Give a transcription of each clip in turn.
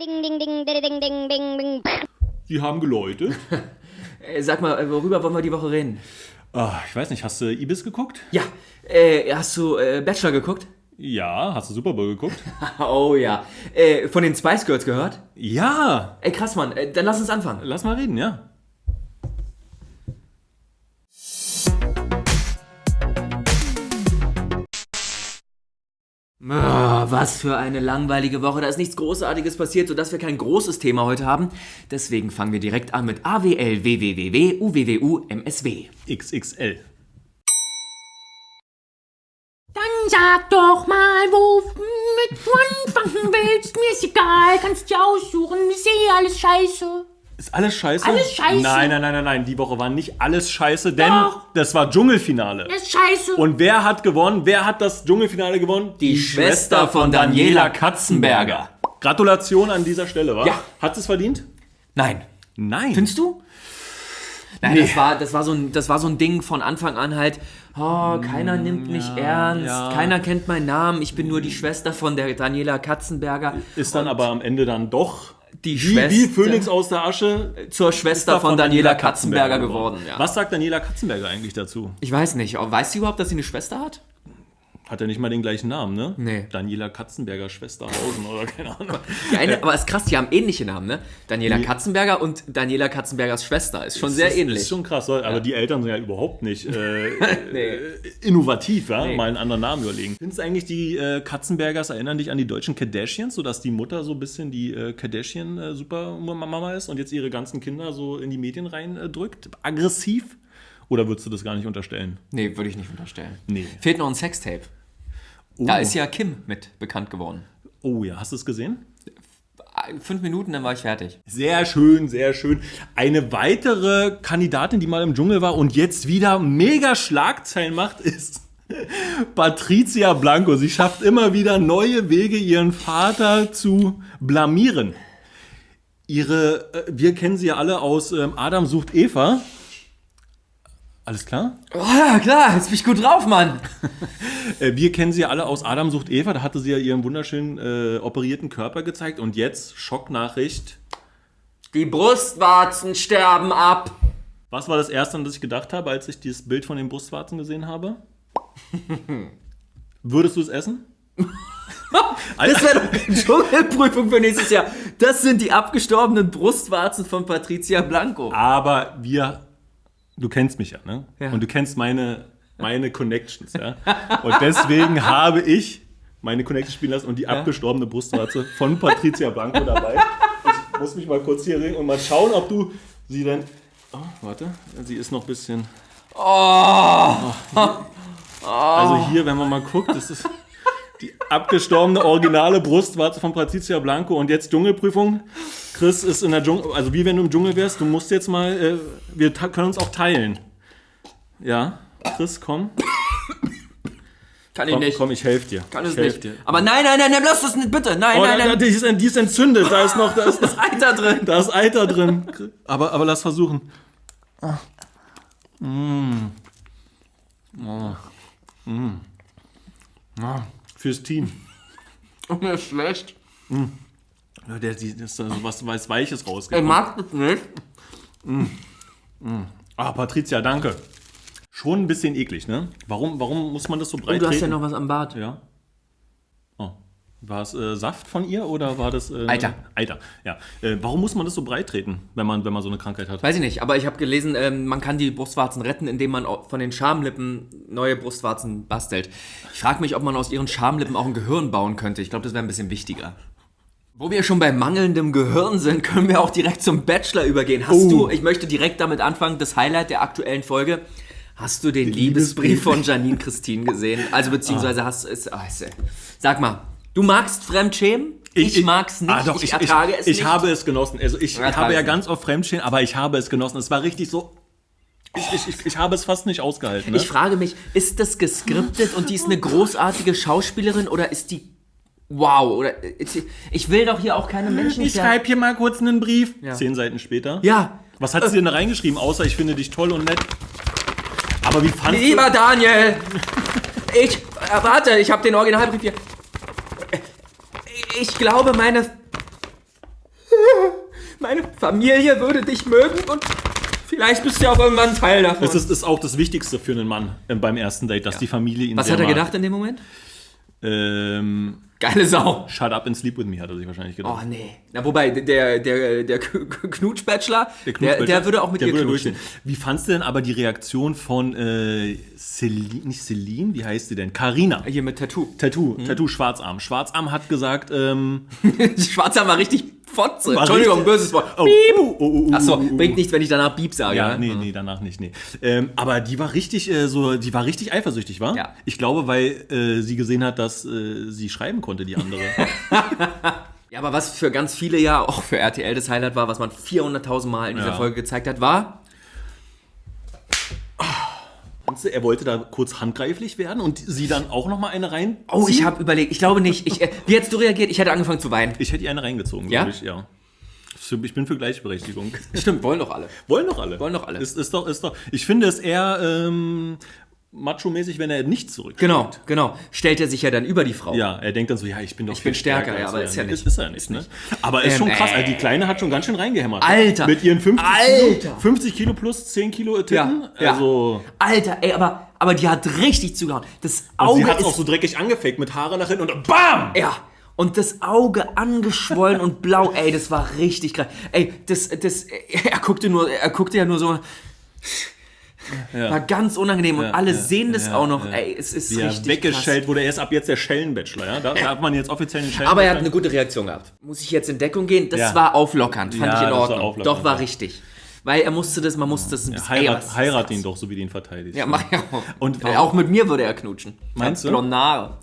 Ding, ding, ding, ding, ding, ding, ding. Sie haben geläutet. Äh, Sag mal, äh, worüber wollen wir die Woche reden? Ah, ich weiß nicht, hast du Ibis geguckt? Ja, äh, hast du äh, Bachelor geguckt? Ja, hast du Super Bowl geguckt? Oh ja. Äh, von den Spice Girls gehört? ja, Ey, krass, Mann. Äh, dann lass uns anfangen. lass mal reden, ja. Was für eine langweilige Woche. Da ist nichts Großartiges passiert, sodass wir kein großes Thema heute haben. Deswegen fangen wir direkt an mit AWL, WWWW, UWWU, MSW. XXL. Dann sag doch mal, womit du anfangen willst. Mir ist egal, kannst dir aussuchen. Ich sehe alles scheiße. Ist alles scheiße? Alles scheiße. Nein, nein, nein, nein, nein. Die Woche war nicht alles scheiße, denn Doch. das war Dschungelfinale. Das ist scheiße. Und wer hat gewonnen? Wer hat das Dschungelfinale gewonnen? Die Schwester von Daniela Katzenberger. Gratulation an dieser Stelle, wa? Ja. Hat es verdient? Nein. Nein. Findest du? Nein, Nee. das, war, das, war so ein, das war so ein Ding von Anfang an halt, oh, keiner nimmt mich ernst, ja. keiner kennt meinen Namen, ich bin nur die Schwester von der Daniela Katzenberger. Ist dann aber am Ende dann doch Die wie, Schwester wie Phönix aus der Asche zur Schwester von Daniela Katzenberger geworden. Ja. Was sagt Daniela Katzenberger eigentlich dazu? Ich weiß nicht, weiß sie überhaupt, dass sie eine Schwester hat? Hat er nicht mal den gleichen Namen, ne? Nee. Daniela Katzenberger Schwesterhausen oder keine Ahnung. Die eine, aber ist krass, die haben ähnliche Namen, ne? Daniela Katzenberger und Daniela Katzenbergers Schwester. Ist schon sehr ist, ähnlich. Ist schon krass, aber die Eltern sind ja überhaupt nicht äh, Nee. äh, innovativ, ja? Nee. mal einen anderen Namen überlegen. Findest du eigentlich, die äh, Katzenbergers erinnern dich an die deutschen Kardashians, sodass die Mutter so ein bisschen die äh, Kardashian-Supermama ist und jetzt ihre ganzen Kinder so in die Medien reindrückt? Aggressiv? Oder würdest du das gar nicht unterstellen? Nee, würde ich nicht unterstellen. Nee. Fehlt noch ein Sextape. Oh, Da ist ja Kim mit bekannt geworden. oh ja, hast du es gesehen? Fünf Minuten, dann war ich fertig. Sehr schön, sehr schön. Eine weitere Kandidatin, die mal im Dschungel war und jetzt wieder mega Schlagzeilen macht, ist Patricia Blanco. Sie schafft immer wieder neue Wege, ihren Vater zu blamieren. Ihre, äh, wir kennen sie ja alle aus ähm, Adam sucht Eva. Alles klar? Oh ja, klar, jetzt bin ich gut drauf, Mann. Äh, wir kennen sie ja alle aus Adam sucht Eva. Da hatte sie ja ihren wunderschönen äh, operierten Körper gezeigt. Und jetzt Schocknachricht. Die Brustwarzen sterben ab. Was war das Erste, an das ich gedacht habe, als ich dieses Bild von den Brustwarzen gesehen habe? Würdest du es essen? Das wäre doch eine Dschungelprüfung für nächstes Jahr. Das sind die abgestorbenen Brustwarzen von Patricia Blanco. Aber wir, du kennst mich ja, ne? Ja. Und du kennst meine, meine Connections, ja? Und deswegen habe ich meine Connections spielen lassen und die abgestorbene Brustwarze von Patricia Blanco dabei. Ich muss mich mal kurz hier regen und mal schauen, ob du sie denn. Oh, warte, sie ist noch ein bisschen. Oh. Also hier, wenn man mal guckt, das ist die abgestorbene originale Brustwarze von Patricia Blanco und jetzt Dschungelprüfung. Chris ist in der Dschungel, also wie wenn du im Dschungel wärst, du musst jetzt mal, äh, wir können uns auch teilen. Ja, Chris, komm. Kann ich Komm, nicht. komm ich helfe dir. Kann es ich helf nicht. Dir. Aber nein, nein, nein, nein, lass das nicht, bitte. Nein, Oh, nein, nein. die, ist, die ist entzündet, da ist noch, da ist, noch, Alter drin. da ist Eiter drin. Aber, aber lass versuchen. Ah. Mm. Oh. Mm. Ah. Fürs Team. Mir ist schlecht. Ja, der, die, das ist da so was, was Weiches Ich rausgekommen. mag das nicht. Ah, Patricia, danke. Schon ein bisschen eklig, ne? Warum, warum muss man das so breit Und du hast ja noch was am Bart. Ja. Oh. War es äh, Saft von ihr oder war das. Äh, Eiter. Eiter, ja. Äh, warum muss man das so breit treten, wenn man, wenn man so eine Krankheit hat? Weiß ich nicht, aber ich habe gelesen, ähm, man kann die Brustwarzen retten, indem man von den Schamlippen neue Brustwarzen bastelt. Ich frage mich, ob man aus ihren Schamlippen auch ein Gehirn bauen könnte. Ich glaube, das wäre ein bisschen wichtiger. Wo wir schon bei mangelndem Gehirn sind, können wir auch direkt zum Bachelor übergehen. Hast Oh. du, ich möchte direkt damit anfangen, das Highlight der aktuellen Folge. Hast du den Liebesbrief von Janine Christine gesehen? Also beziehungsweise hast du es. ah, ist- Sag mal, du magst Fremdschämen? Ich, mag's nicht. Ah, doch, ich, ich, ertrage ich, es ich nicht. habe es genossen. Also ich Ertrage habe ja ganz oft Fremdstehen, aber ich habe es genossen. Es war richtig so. Ich, ich, ich, ich habe es fast nicht ausgehalten. Ne? Ich frage mich, ist das geskriptet und die ist eine großartige Schauspielerin oder ist die wow oder ich will doch hier auch keine Menschen ich schreibe hier mal kurz einen Brief. Ja. Zehn Seiten später. Ja, Was hat sie denn da reingeschrieben, außer ich finde dich toll und nett? Aber wie fandst lieber Daniel, ich äh, warte, ich habe den Originalbrief hier. Ich glaube, meine Meine Familie würde dich mögen und vielleicht bist du ja auch irgendwann Teil davon. Das ist, ist auch das Wichtigste für einen Mann äh, beim ersten Date, dass die Familie ihn Was hat er mag. gedacht in dem Moment? Ähm, Geile Sau. shut up and sleep with me, hat er sich wahrscheinlich gedacht. Oh nee. Na wobei, der, der, der Knutsch-Bachelor, der, Knutschbäcker, der, würde auch mit der dir knutschen. Wie fandst du denn aber die Reaktion von äh, Celine, nicht Celine, wie heißt sie denn? Carina. Hier mit Tattoo. Tattoo, Mhm. Tattoo Schwarzarm. Schwarzarm hat gesagt, ähm, Schwarzer war richtig Fotze. War Entschuldigung, richtig- böses Wort. oh, Piep. oh, oh, oh, Achso, oh, oh, bringt nichts, wenn ich danach Piep sage. Ja, ne? nee, nee, danach nicht, nee. Ähm, aber die war richtig, äh, so, die war richtig eifersüchtig, war? Ja. Ich glaube, weil äh, sie gesehen hat, dass äh, sie schreiben konnte, die andere. Ja, aber was für ganz viele ja auch für RTL das Highlight war, was man 400.000 Mal in dieser Ja. Folge gezeigt hat, war Du, er wollte da kurz handgreiflich werden und sie dann auch noch mal eine rein? Oh, ich habe überlegt, ich glaube nicht. Ich, äh, wie hättest du reagiert? Ich hätte angefangen zu weinen. Ich hätte ihr eine reingezogen, Ja? glaube ich, ja. Ich bin für Gleichberechtigung. Stimmt, wollen doch alle. Wollen doch alle. Wollen doch alle. Ist, ist doch, ist doch. Ich finde es eher ähm, macho-mäßig, wenn er nicht zurück. Genau, genau. Stellt er sich ja dann über die Frau. Ja, er denkt dann so, ja, ich bin doch Ich bin viel stärker, ja, als aber er. ist ja nicht. Ist, ist er nicht, ne? Aber ist Ähm, schon krass. äh. Also die Kleine hat schon ganz schön reingehämmert. Alter. Mit ihren 50 Alter. Kilo, 50 Kilo plus 10 Kilo Titten. Ja, ja. Also, Alter, ey, aber, aber die hat richtig zugehauen. Das und Auge sie hat auch so dreckig angefaked mit Haare nach hinten und BAM! Ja. Und das Auge angeschwollen und blau, ey, das war richtig krass. Ey, das, das, er guckte nur, er guckte ja nur so. War ganz unangenehm und alle sehen das ja, auch noch. ja. Ey, es ist Wie er richtig weggeschellt wurde. Er ist ab jetzt der Schellenbachelor, ja? Da darf man jetzt offiziell den krass. Schellen Aber er hat eine gute Reaktion gehabt. Muss ich jetzt in Deckung gehen? Das Ja. war auflockernd, fand Ja, ich in war Ordnung. auflockernd, Doch, war ja. richtig. Weil er musste das, man musste das ein bisschen. ey, Heirat, ist heirat ihn doch, so wie du ihn verteidigst. Ja, mach ja auch. Und auch mit mir würde er knutschen. Meinst Ich du? blonde Haare.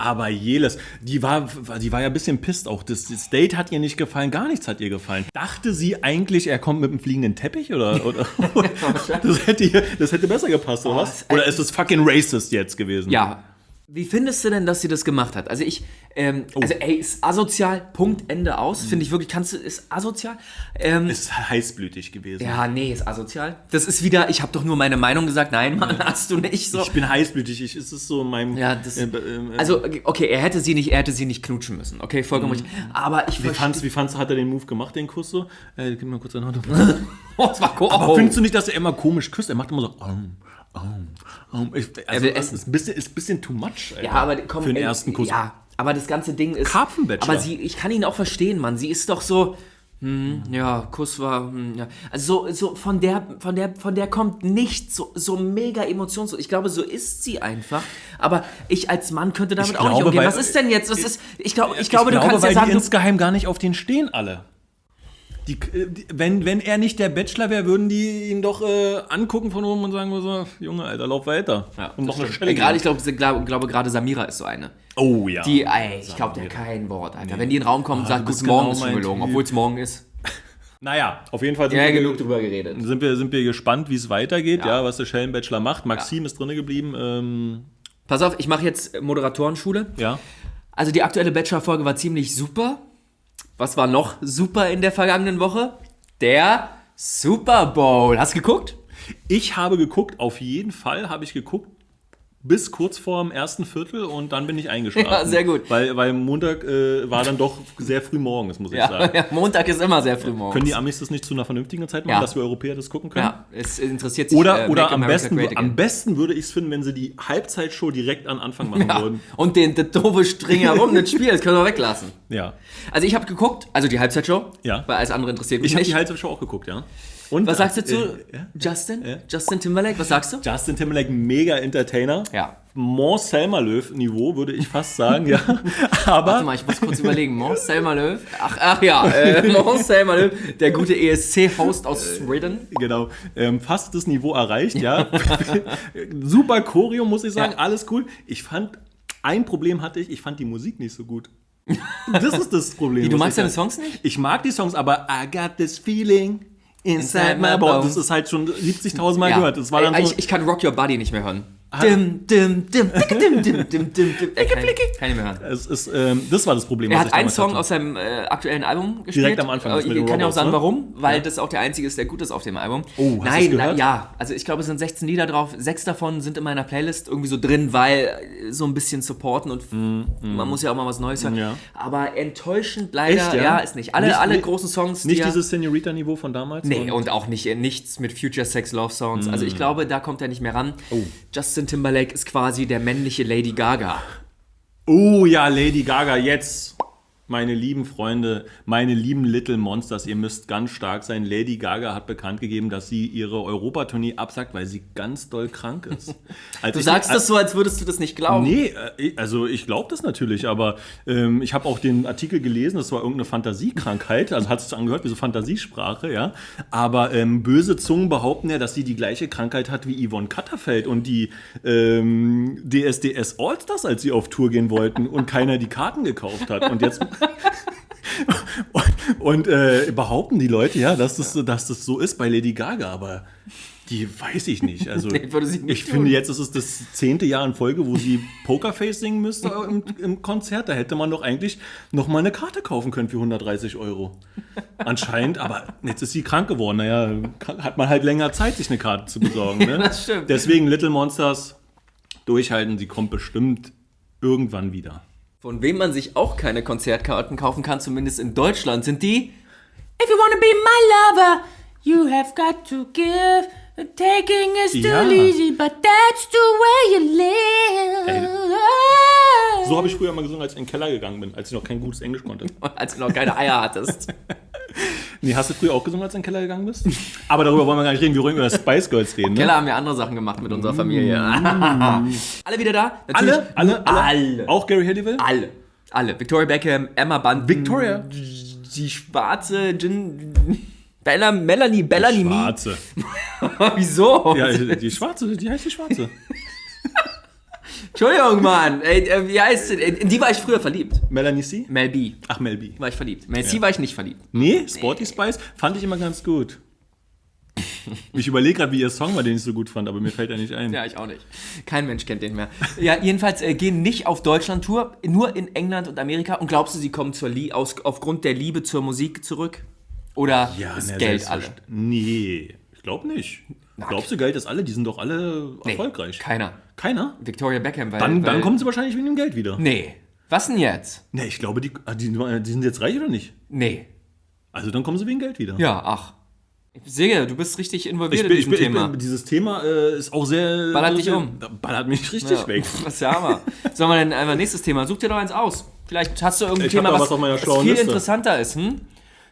Aber Jeles, die war, die war ja ein bisschen pisst auch. Das, das Date hat ihr nicht gefallen, gar nichts hat ihr gefallen. Dachte sie eigentlich, er kommt mit einem fliegenden Teppich oder? oder das, hätte das hätte besser gepasst, oder was? es- Oder ist es fucking racist jetzt gewesen? Ja. Wie findest du denn, dass sie das gemacht hat? Also ich, ähm, Oh. also ey, ist asozial, Punkt, Ende aus. Finde ich wirklich, kannst du, ist asozial. Ähm, Ist heißblütig gewesen. ja, nee, ist asozial. Das ist wieder, ich habe doch nur meine Meinung gesagt. Nein, Mann, hast du nicht so. Ich bin heißblütig, ich, ist es so in meinem. ja, das, äh, äh, also okay, er hätte sie nicht, er hätte sie nicht knutschen müssen. Okay, vollkommen richtig. Aber ich Mhm. wie fandst, wie fandst du, hat er den Move gemacht, den Kuss so? Äh, gib mir mal kurz eine Hand. Oh, das war cool. Aber Oh. findest du nicht, dass er immer komisch küsst? Er macht immer so. Um, um, um. Ich, also, will das essen. ist ein bisschen, ist ein bisschen too much. Alter, Ja, aber komm, für den ey, ersten Kuss. Ja, aber das ganze Ding ist. Karpfenbachelor. Aber sie, ich kann ihn auch verstehen, Mann. Sie ist doch so. Hm, ja, Kuss war, hm, ja. Also so, so von der, von der, von der kommt nichts so, so mega emotionslos. Ich glaube, so ist sie einfach. Aber ich als Mann könnte damit Ich auch nicht glaube, umgehen. weil- Was ist denn jetzt? Was ist, ich, glaub, ich glaube, du glaube, kannst weil ja sagen, die du, insgeheim gar nicht auf den stehen alle. Die, äh, die, wenn, wenn er nicht der Bachelor wäre, würden die ihn doch äh, angucken von oben und sagen so, Junge, Alter, lauf weiter. ja, und noch eine Schelle gerade, ich glaube, glaube, glaube gerade Samira ist so eine. Oh ja. Die, ey, ich glaube, der kein Wort, Alter. Wenn die in den Raum kommt und Ah, bist guten Morgen, genau ist schon gelogen, obwohl es morgen ist. naja, auf jeden Fall sind, Ja, wir, genug drüber geredet. sind, wir, sind wir gespannt, wie es weitergeht, ja. Ja. was der Schellenbachelor macht. Maxim ist drinne geblieben. Ähm, Pass auf, ich mache jetzt Moderatorenschule. ja. Also die aktuelle Bachelor-Folge war ziemlich super. Was war noch super in der vergangenen Woche? Der Super Bowl. Hast du geguckt? Ich habe geguckt, auf jeden Fall habe ich geguckt, bis kurz vor dem ersten Viertel und dann bin ich eingeschlafen. Ja, sehr gut. Weil, weil Montag äh, war dann doch sehr früh morgens, muss ich Ja, sagen. ja, Montag ist immer sehr früh morgens. Können die Amis das nicht zu einer vernünftigen Zeit machen, Ja. dass wir Europäer das gucken können? ja, es interessiert sich Oder, äh, oder am, besten, am besten würde ich es finden, wenn sie die Halbzeitshow direkt an Anfang machen ja. würden. Und den, den doofe String herum, das Spiel, das können wir weglassen. Ja. Also ich habe geguckt, also die Halbzeitshow, Ja. weil alles andere interessiert mich Ich habe nicht. die Halbzeitshow auch geguckt, ja. Und was sagst du zu äh, ja? Justin? Justin Timberlake, was sagst du? Justin Timberlake, mega Entertainer. Ja. More Selma Löw Niveau, würde ich fast sagen, ja. Aber Warte mal, ich muss kurz überlegen. Mons Selma Löw. Ach, ach ja, äh, Mons Selma Löw, der gute ESC-Host aus Sweden. Genau, ähm, fast das Niveau erreicht, ja. Super Choreo, muss ich sagen, Ja. alles cool. Ich fand, ein Problem hatte ich, ich fand die Musik nicht so gut. Das ist das Problem. Wie, du magst deine. Songs nicht? Ich mag die Songs, aber I got this feeling inside my bones. Das ist halt schon 70.000 Mal Ja. gehört. Das war dann so, ich, ich kann Rock Your Body nicht mehr hören. Dim, dim, dim, dim, dim, dim, dim, dim. Äh, kann, kann ich mehr hören. Es ist, ähm, das war das Problem. Er was hat ich einen Song hatte. aus seinem äh, aktuellen Album gespielt. Direkt am Anfang, Äh, Ich kann ja auch sagen, ne? warum. Weil das auch der einzige ist, der gut ist auf dem Album. Oh, hast Nein, du's na, gehört? ja. Also ich glaube, es sind 16 Lieder drauf. Sechs davon sind in meiner Playlist irgendwie so drin, weil äh, so ein bisschen supporten und man muss ja auch mal was Neues hören. Mm, Ja. Aber enttäuschend leider, Echt, ja? ja? ist nicht. Alle, Nicht- alle großen Songs, Nicht die dieses Senorita-Niveau von damals? Nee, Und- und auch nicht, nichts mit Future Sex Love Sounds. Also Mm. ich glaube, da kommt er nicht mehr ran. Oh. Justin Timberlake ist quasi der männliche Lady Gaga. Oh ja, Lady Gaga, jetzt. Meine lieben Freunde, meine lieben Little Monsters, ihr müsst ganz stark sein. Lady Gaga hat bekannt gegeben, dass sie ihre Europatournee absagt, weil sie ganz doll krank ist. Als Du sagst als- das so, als würdest du das nicht glauben. Nee, äh, also ich glaube das natürlich, aber ähm, ich habe auch den Artikel gelesen, das war irgendeine Fantasiekrankheit, also hat es angehört wie so Fantasiesprache, ja. Aber ähm, böse Zungen behaupten ja, dass sie die gleiche Krankheit hat wie Yvonne Katterfeld und die ähm, DSDS Allstars, als sie auf Tour gehen wollten und keiner die Karten gekauft hat. Und jetzt. Und und äh, behaupten die Leute ja, dass das, so- dass das so ist bei Lady Gaga, aber die weiß ich nicht. Also Nee, nicht ich tun. finde, jetzt ist es das zehnte Jahr in Folge, wo sie Pokerface singen müsste im, im Konzert. Da hätte man doch eigentlich noch mal eine Karte kaufen können für 130 Euro. Anscheinend, aber jetzt ist sie krank geworden. Naja, hat man halt länger Zeit, sich eine Karte zu besorgen. Ne? das stimmt. Deswegen Little Monsters durchhalten. Sie kommt bestimmt irgendwann wieder. Von wem man sich auch keine Konzertkarten kaufen kann, zumindest in Deutschland, sind die If you wanna be my lover, you have got to give. Taking is still Ja. easy, but that's the way you live. So habe ich früher mal gesungen, als ich in den Keller gegangen bin, als ich noch kein gutes Englisch konnte. Als du noch keine Eier hattest. Nee, hast du früher auch gesungen, als du in den Keller gegangen bist? Aber darüber wollen wir gar nicht reden. Wir wollen über Spice Girls reden. Ne? Keller haben wir andere Sachen gemacht mit unserer Familie. alle wieder da? Natürlich. Alle? Alle? Alle? Alle. Auch Gary Halliwell? Alle. Alle. Victoria Beckham, Emma Bunton. Victoria? Die schwarze Gin... Bella, Melanie, Bellamy. Schwarze. Wieso? Ja, die Schwarze, die heißt die Schwarze. Entschuldigung, Mann. Ey, äh, wie heißt sie? In die war ich früher verliebt. Melanie C? Mel B. Ach, Mel B. War ich verliebt. Mel C war ich nicht verliebt. Nee, Sporty Spice fand ich immer ganz gut. Ich überlege gerade, wie ihr Song war, den ich so gut fand, aber mir fällt er nicht ein. Ja, ich auch nicht. Kein Mensch kennt den mehr. Ja, jedenfalls äh, gehen nicht auf Deutschland-Tour, nur in England und Amerika. Und glaubst du, sie kommen zur Lie aus, aufgrund der Liebe zur Musik zurück? Oder Ja, ist ne, Geld alle? Nee, ich glaube nicht. Glaubst du, Geld ist alle? Die sind doch alle Nee, erfolgreich. Keiner. Keiner? Victoria Beckham, weil. Dann, weil, dann kommen sie wahrscheinlich wegen dem Geld wieder. Nee. Was denn jetzt? Nee, ich glaube, die, ah, die, die sind jetzt reich oder nicht? Nee. Also dann kommen sie wegen Geld wieder. Ja, ach. Ich sehe, du bist richtig involviert Ich bin, in ich diesem bin, ich Thema. bin, dieses Thema äh, ist auch sehr. Ballert dich um. Ballert mich richtig Ja, weg. Das ist ja Hammer. Sollen wir denn einfach nächstes Thema? Such dir doch eins aus. Vielleicht hast du irgendein Ich Thema, was, was was viel Liste. interessanter ist. Hm?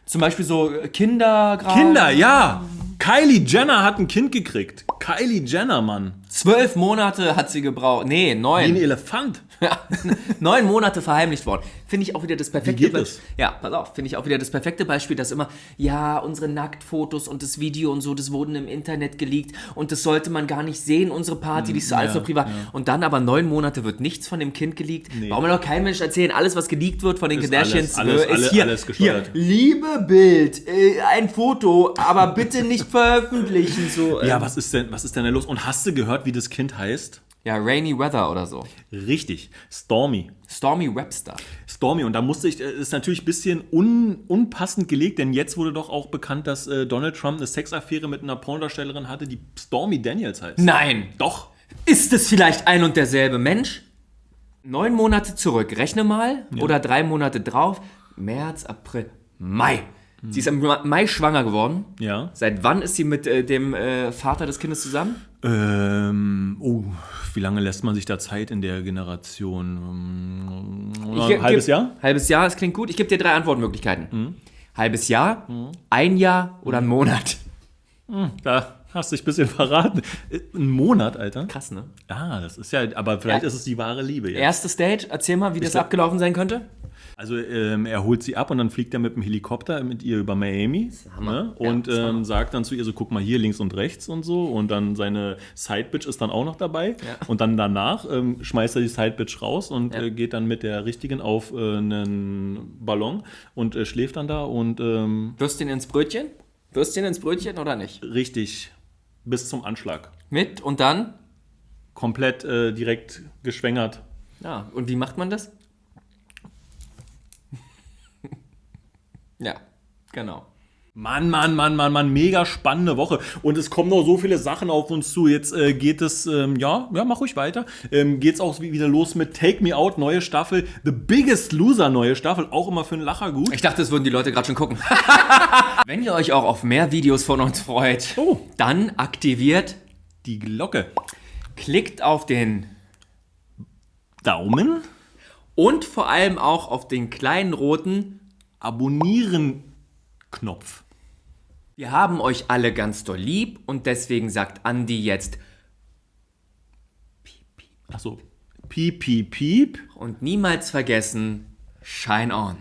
Zum Beispiel so Kinder gerade. Kinder, ja! Kylie Jenner hat ein Kind gekriegt. Kylie Jenner, Mann. Zwölf Monate hat sie gebraucht. Nee, Wie ein neun. Elefant. Neun Monate verheimlicht worden. Finde ich auch wieder das perfekte geht Be- das? Ja, pass auf, finde ich auch wieder das perfekte Beispiel, dass immer, ja, unsere Nacktfotos und das Video und so, das wurden im Internet geleakt und das sollte man gar nicht sehen, unsere Party, die ist so alles so privat. Und dann aber neun Monate wird nichts von dem Kind geleakt. Warum will doch kein Mensch erzählen, alles, was geleakt wird von den Ist Kardashians, alles- alles- äh, ist alle- hier, alles hier, liebe Bild, äh, ein Foto, aber bitte nicht veröffentlichen. So, äh. Ja, was ist denn, was ist denn da los? Und hast du gehört, wie das Kind heißt? Ja, Rainy Weather oder so. Richtig, Stormy. Stormy Webster. Stormy. Und da musste ich, äh, ist natürlich ein bisschen un, unpassend gelegt, denn jetzt wurde doch auch bekannt, dass äh, Donald Trump eine Sexaffäre mit einer Pornodarstellerin hatte, die Stormy Daniels heißt. Nein. Doch. Ist es vielleicht ein und derselbe Mensch? Neun Monate zurück, rechne mal. Oder drei Monate drauf. März, April, Mai. Sie ist im Ma- Mai schwanger geworden. Ja. Seit wann ist sie mit äh, dem äh, Vater des Kindes zusammen? Ähm, oh, wie lange lässt man sich da Zeit in der Generation? Ähm, Ich ein halbes geb- Jahr? Halbes Jahr, das klingt gut. Ich gebe dir drei Antwortmöglichkeiten. Halbes Jahr, ein Jahr oder ein Monat. Da hast du dich ein bisschen verraten. Äh, Ein Monat, Alter. Krass, ne? Ah, das ist ja, aber vielleicht Ja. ist es die wahre Liebe jetzt. Erste Stage, erzähl mal, wie das glaub- abgelaufen sein könnte. Also ähm, er holt sie ab und dann fliegt er mit dem Helikopter mit ihr über Miami ne? Ja, und ist ähm, sagt dann zu ihr so, guck mal hier links und rechts und so und dann seine Sidebitch ist dann auch noch dabei Ja. und dann danach ähm, schmeißt er die Sidebitch raus und Ja. äh, geht dann mit der richtigen auf äh, einen Ballon und äh, schläft dann da und ähm, Würstchen ins Brötchen? Würstchen ins Brötchen oder nicht? richtig bis zum Anschlag. Mit und dann? komplett äh, direkt geschwängert. Ja, und wie macht man das? Ja, genau. Mann, Mann, Mann, Mann, Mann, mega spannende Woche. Und es kommen noch so viele Sachen auf uns zu. Jetzt äh, geht es, ähm, ja, ja, mach ruhig weiter. Ähm, geht's auch wieder los mit Take Me Out, neue Staffel. The Biggest Loser, neue Staffel. Auch immer für einen Lacher gut. Ich dachte, das würden die Leute gerade schon gucken. Wenn ihr euch auch auf mehr Videos von uns freut, Oh. dann aktiviert, Die Glocke. klickt auf den Daumen. und vor allem auch auf den kleinen roten. Abonnieren-Knopf. Wir haben euch alle ganz doll lieb und deswegen sagt Andi jetzt Achso. Piep, piep, piep. und niemals vergessen, Shine on.